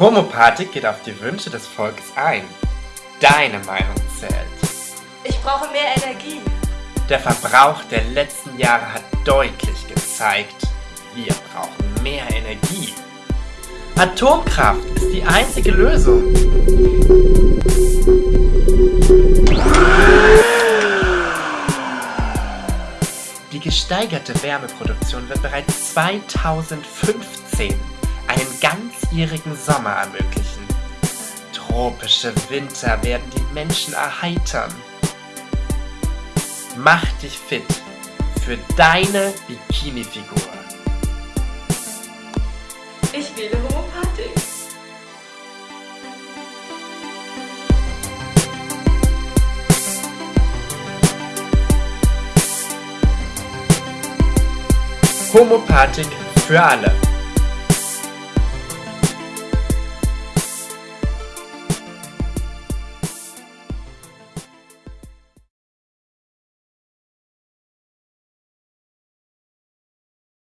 Homopathik geht auf die Wünsche des Volkes ein. Deine Meinung zählt. Ich brauche mehr Energie. Der Verbrauch der letzten Jahre hat deutlich gezeigt, wir brauchen mehr Energie. Atomkraft ist die einzige Lösung. Die gesteigerte Wärmeproduktion wird bereits 2015 einen ganzjährigen Sommer ermöglichen. Tropische Winter werden die Menschen erheitern. Mach dich fit für deine Bikini-Figur. Ich wähle Homopathik. Homopathik für alle.